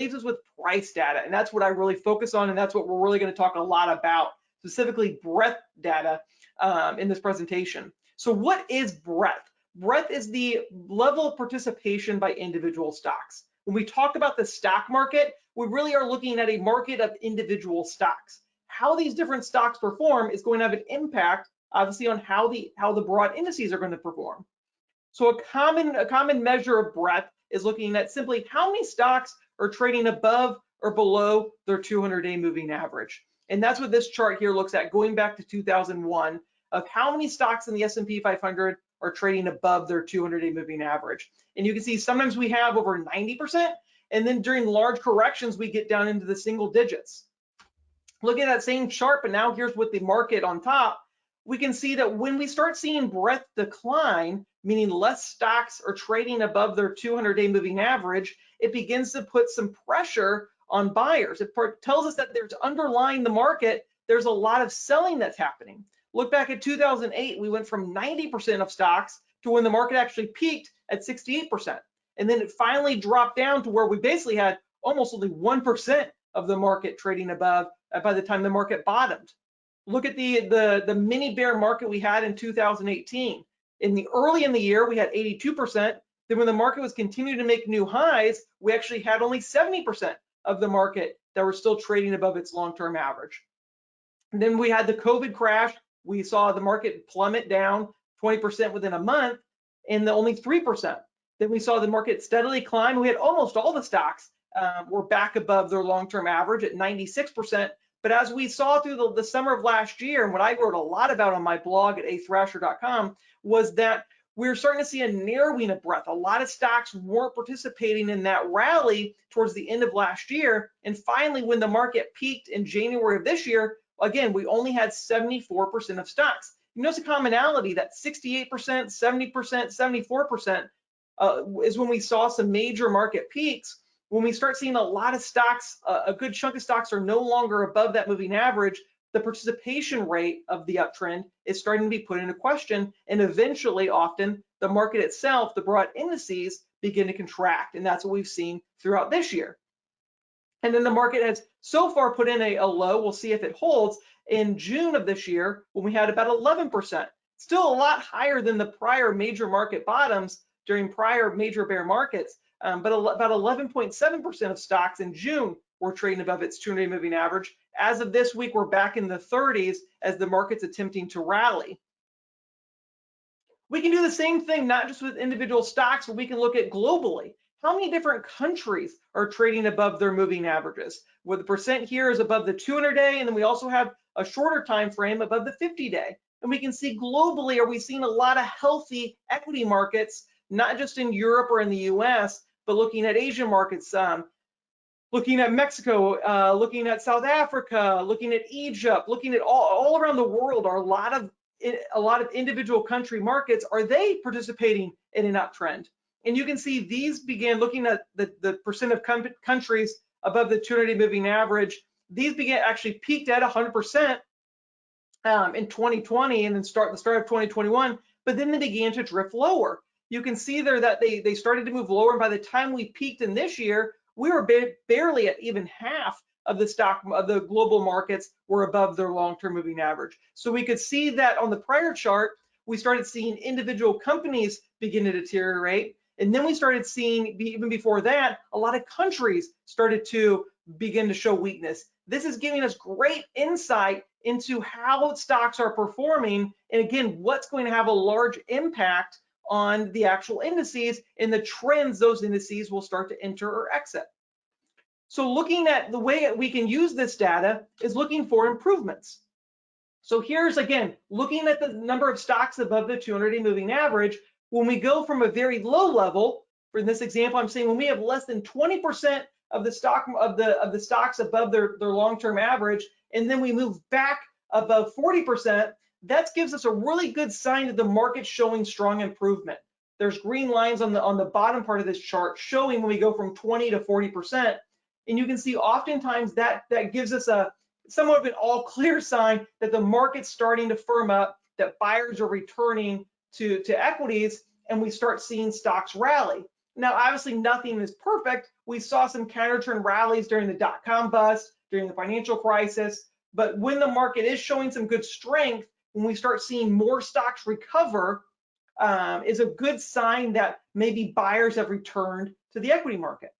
leaves us with price data. And that's what I really focus on. And that's what we're really going to talk a lot about, specifically breadth data um, in this presentation. So what is breadth? Breadth is the level of participation by individual stocks. When we talk about the stock market, we really are looking at a market of individual stocks. How these different stocks perform is going to have an impact, obviously, on how the how the broad indices are going to perform. So a common a common measure of breadth is looking at simply how many stocks are trading above or below their 200-day moving average. And that's what this chart here looks at, going back to 2001, of how many stocks in the S&P 500 are trading above their 200-day moving average. And you can see sometimes we have over 90%, and then during large corrections, we get down into the single digits. Look at that same chart, but now here's with the market on top. We can see that when we start seeing breadth decline, meaning less stocks are trading above their 200-day moving average, it begins to put some pressure on buyers. It tells us that there's underlying the market, there's a lot of selling that's happening. Look back at 2008, we went from 90% of stocks to when the market actually peaked at 68%. And then it finally dropped down to where we basically had almost only 1% of the market trading above uh, by the time the market bottomed. Look at the, the, the mini bear market we had in 2018. In the early in the year, we had 82%. Then when the market was continuing to make new highs, we actually had only 70% of the market that were still trading above its long-term average. And then we had the COVID crash. We saw the market plummet down 20% within a month and the only 3%. Then we saw the market steadily climb. We had almost all the stocks um, were back above their long-term average at 96%. But as we saw through the, the, summer of last year, and what I wrote a lot about on my blog at athrasher.com was that we're starting to see a narrowing of breadth. A lot of stocks weren't participating in that rally towards the end of last year. And finally, when the market peaked in January of this year, again, we only had 74% of stocks. You notice a commonality that 68%, 70%, 74% uh, is when we saw some major market peaks when we start seeing a lot of stocks, a good chunk of stocks are no longer above that moving average, the participation rate of the uptrend is starting to be put into question. And eventually, often, the market itself, the broad indices, begin to contract. And that's what we've seen throughout this year. And then the market has so far put in a, a low. We'll see if it holds in June of this year when we had about 11%. Still a lot higher than the prior major market bottoms during prior major bear markets. Um, but about 11.7% of stocks in June were trading above its 200-day moving average. As of this week, we're back in the 30s as the market's attempting to rally. We can do the same thing, not just with individual stocks, but we can look at globally. How many different countries are trading above their moving averages? Where the percent here is above the 200-day, and then we also have a shorter time frame above the 50-day. And we can see globally, are we seeing a lot of healthy equity markets, not just in Europe or in the US, but looking at Asian markets, um, looking at Mexico, uh, looking at South Africa, looking at Egypt, looking at all, all around the world are a lot of a lot of individual country markets. Are they participating in an uptrend? And you can see these began looking at the, the percent of countries above the 200-day moving average. These began actually peaked at 100% um, in 2020 and then start the start of 2021, but then they began to drift lower you can see there that they, they started to move lower. And by the time we peaked in this year, we were barely at even half of the stock of the global markets were above their long-term moving average. So we could see that on the prior chart, we started seeing individual companies begin to deteriorate. And then we started seeing, even before that, a lot of countries started to begin to show weakness. This is giving us great insight into how stocks are performing. And again, what's going to have a large impact on the actual indices and the trends those indices will start to enter or exit. So looking at the way we can use this data is looking for improvements. So here's again, looking at the number of stocks above the 200-day moving average, when we go from a very low level, for this example, I'm saying when we have less than 20% of the stock of the of the stocks above their, their long-term average, and then we move back above 40%, that gives us a really good sign that the market's showing strong improvement. There's green lines on the on the bottom part of this chart showing when we go from 20 to 40%. And you can see oftentimes that that gives us a somewhat of an all clear sign that the market's starting to firm up, that buyers are returning to, to equities, and we start seeing stocks rally. Now, obviously, nothing is perfect. We saw some counter trend rallies during the dot com bust, during the financial crisis. But when the market is showing some good strength, when we start seeing more stocks recover, um, is a good sign that maybe buyers have returned to the equity market.